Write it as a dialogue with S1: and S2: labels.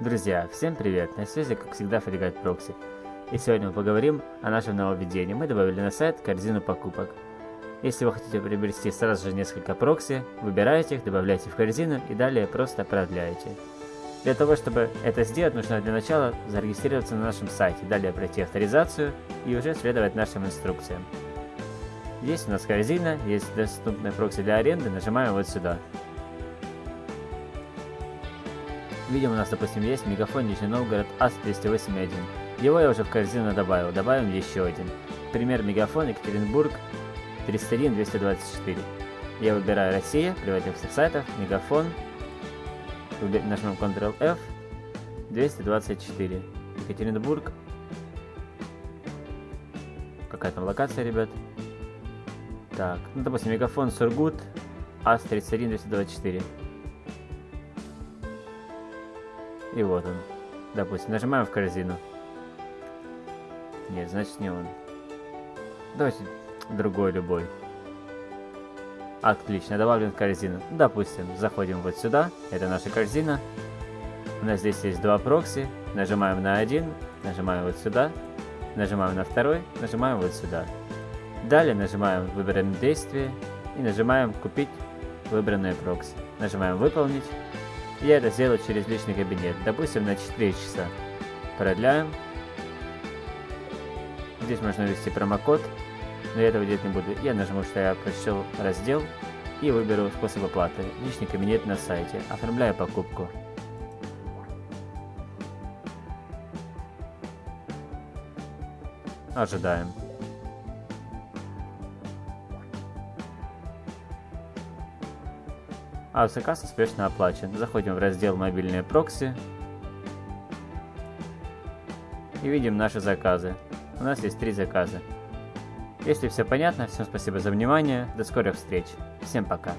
S1: Друзья, всем привет! На связи, как всегда, Фрегат Прокси. И сегодня мы поговорим о нашем нововведении. Мы добавили на сайт корзину покупок. Если вы хотите приобрести сразу же несколько прокси, выбираете их, добавляете в корзину и далее просто продляете. Для того, чтобы это сделать, нужно для начала зарегистрироваться на нашем сайте, далее пройти авторизацию и уже следовать нашим инструкциям. Здесь у нас корзина, есть доступная прокси для аренды, нажимаем вот сюда. Видим, у нас, допустим, есть мегафон Нижний Новгород АС-208.1. Его я уже в корзину добавил. Добавим еще один. Пример мегафон Екатеринбург 301-224. Я выбираю Россия, приводим в сайтов, мегафон, нажмем Ctrl-F, 224. Екатеринбург. Какая там локация, ребят? Так, ну допустим, мегафон Сургут АС-31-224. И вот он. Допустим, нажимаем в корзину. Нет, значит не он. Давайте другой любой. Отлично, добавлен в корзину. Допустим, заходим вот сюда, это наша корзина. У нас здесь есть два прокси. Нажимаем на один, нажимаем вот сюда, нажимаем на второй, нажимаем вот сюда. Далее нажимаем выбранное действие и нажимаем купить выбранное прокси. Нажимаем выполнить я это сделаю через личный кабинет, допустим, на 4 часа. Продляем. Здесь можно ввести промокод, но я этого делать не буду. Я нажму, что я прочел раздел и выберу способ оплаты. Личный кабинет на сайте. Оформляю покупку. Ожидаем. А заказ успешно оплачен. Заходим в раздел «Мобильные прокси» и видим наши заказы. У нас есть три заказа. Если все понятно, всем спасибо за внимание, до скорых встреч. Всем пока.